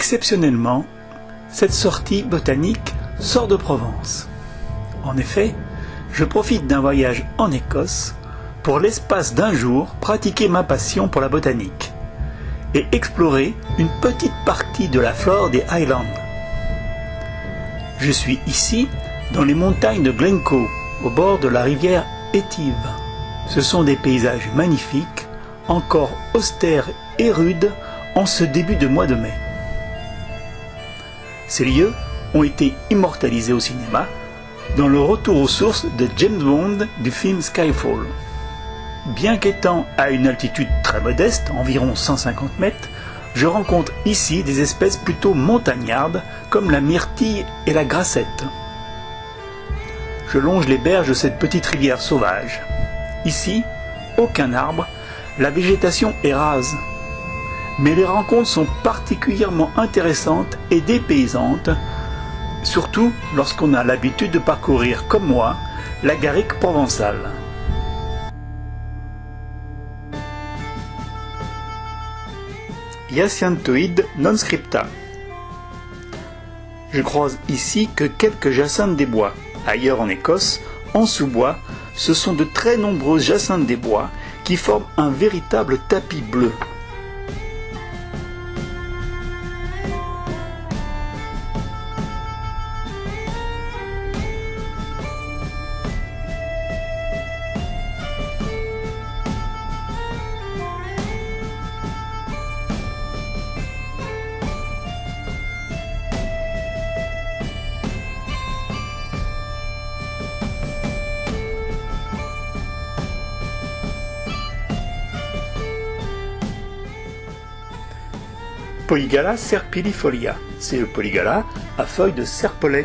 Exceptionnellement, cette sortie botanique sort de Provence. En effet, je profite d'un voyage en Écosse pour l'espace d'un jour pratiquer ma passion pour la botanique et explorer une petite partie de la flore des Highlands. Je suis ici dans les montagnes de Glencoe, au bord de la rivière Étive. Ce sont des paysages magnifiques, encore austères et rudes en ce début de mois de mai. Ces lieux ont été immortalisés au cinéma dans le retour aux sources de James Bond du film Skyfall. Bien qu'étant à une altitude très modeste, environ 150 mètres, je rencontre ici des espèces plutôt montagnardes comme la myrtille et la grassette. Je longe les berges de cette petite rivière sauvage. Ici, aucun arbre, la végétation est rase. Mais les rencontres sont particulièrement intéressantes et dépaysantes, surtout lorsqu'on a l'habitude de parcourir, comme moi, la garrigue provençale. Hyacinthoïde non scripta. Je croise ici que quelques jacinthes des bois. Ailleurs en Écosse, en sous-bois, ce sont de très nombreuses jacinthes des bois qui forment un véritable tapis bleu. Polygala serpilifolia. C'est le polygala à feuilles de serpolet.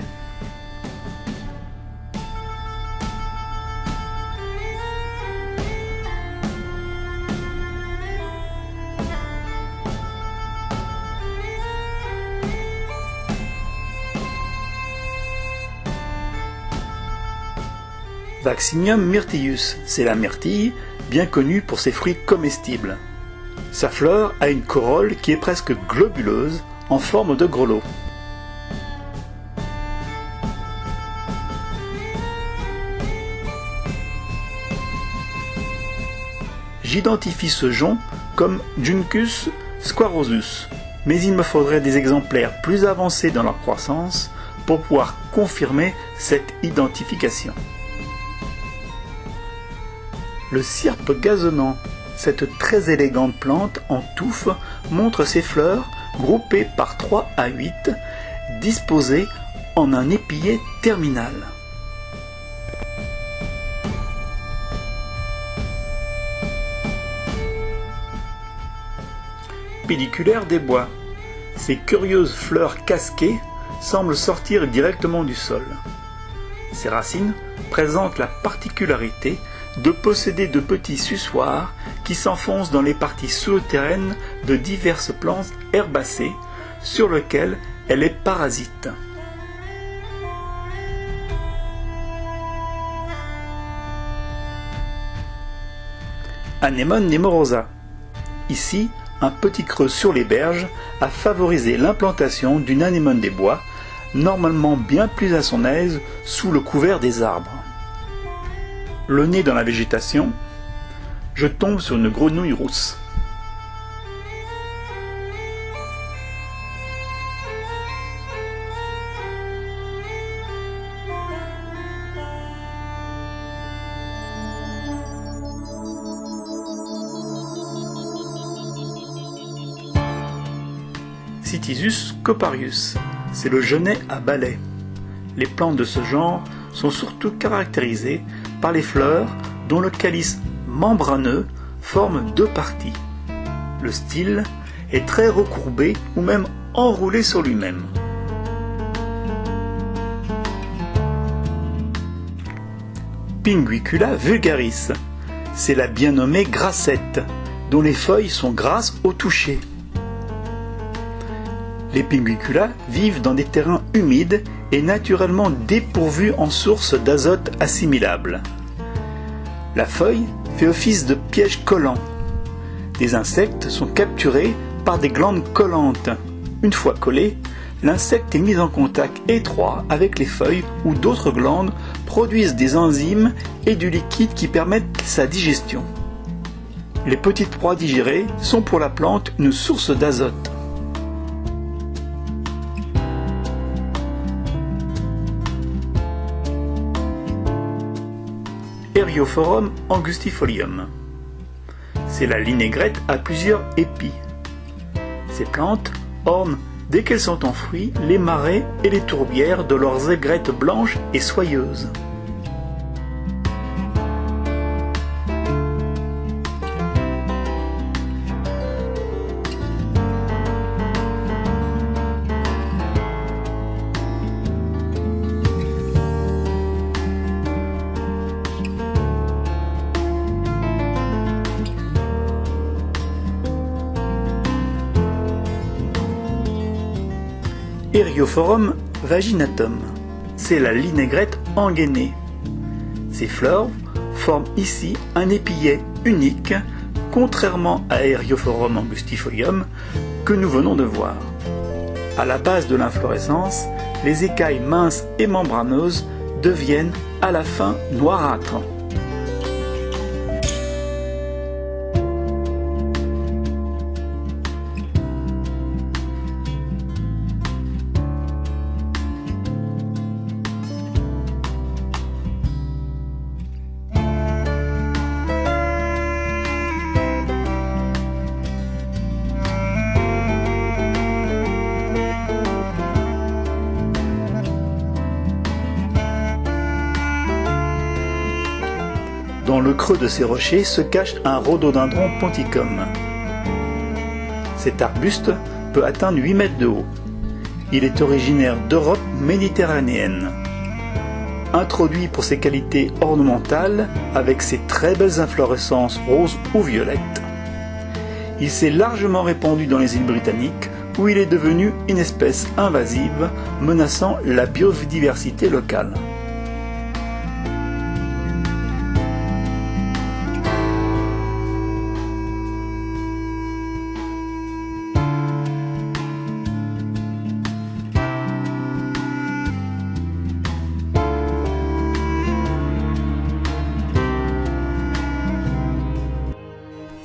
Vaccinium myrtillus, c'est la myrtille, bien connue pour ses fruits comestibles. Sa fleur a une corolle qui est presque globuleuse, en forme de grelot. J'identifie ce jonc comme Juncus squarosus, mais il me faudrait des exemplaires plus avancés dans leur croissance pour pouvoir confirmer cette identification. Le cirpe gazonnant cette très élégante plante en touffe montre ses fleurs groupées par 3 à 8, disposées en un épillet terminal. Pédiculaire des bois. Ces curieuses fleurs casquées semblent sortir directement du sol. Ces racines présentent la particularité de posséder de petits sussoirs qui s'enfoncent dans les parties souterraines de diverses plantes herbacées sur lesquelles elle est parasite. Anemone nemorosa. Ici, un petit creux sur les berges a favorisé l'implantation d'une anémone des bois, normalement bien plus à son aise sous le couvert des arbres. Le nez dans la végétation, je tombe sur une grenouille rousse. Citisus coparius, c'est le genêt à balai. Les plantes de ce genre sont surtout caractérisées les fleurs dont le calice membraneux forme deux parties. Le style est très recourbé ou même enroulé sur lui-même. Pinguicula vulgaris, c'est la bien nommée grassette, dont les feuilles sont grasses au toucher. Les pinguicula vivent dans des terrains humides et naturellement dépourvus en sources d'azote assimilable. La feuille fait office de piège collant. Des insectes sont capturés par des glandes collantes, Une fois collé, l'insecte est mis en contact étroit avec les feuilles où d'autres glandes produisent des enzymes et du liquide qui permettent sa digestion. Les petites proies digérées sont pour la plante une source d'azote. Angustifolium. C'est la linaigrette à plusieurs épis. Ces plantes ornent, dès qu'elles sont en fruit, les marais et les tourbières de leurs aigrettes blanches et soyeuses. Eriophorum vaginatum. C'est la linaigrette engainée. Ces fleurs forment ici un épillet unique, contrairement à Eriophorum angustifolium que nous venons de voir. À la base de l'inflorescence, les écailles minces et membraneuses deviennent à la fin noirâtres. Dans le creux de ces rochers se cache un rhododendron ponticum. Cet arbuste peut atteindre 8 mètres de haut. Il est originaire d'Europe méditerranéenne. Introduit pour ses qualités ornementales avec ses très belles inflorescences roses ou violettes, il s'est largement répandu dans les îles britanniques où il est devenu une espèce invasive menaçant la biodiversité locale.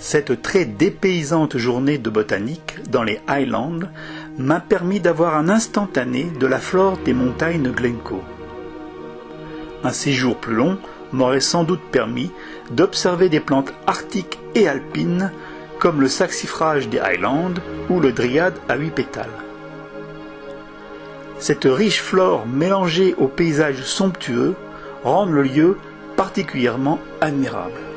Cette très dépaysante journée de botanique dans les Highlands m'a permis d'avoir un instantané de la flore des montagnes Glencoe. Un séjour plus long m'aurait sans doute permis d'observer des plantes arctiques et alpines comme le saxifrage des Highlands ou le dryade à huit pétales. Cette riche flore mélangée aux paysages somptueux rend le lieu particulièrement admirable.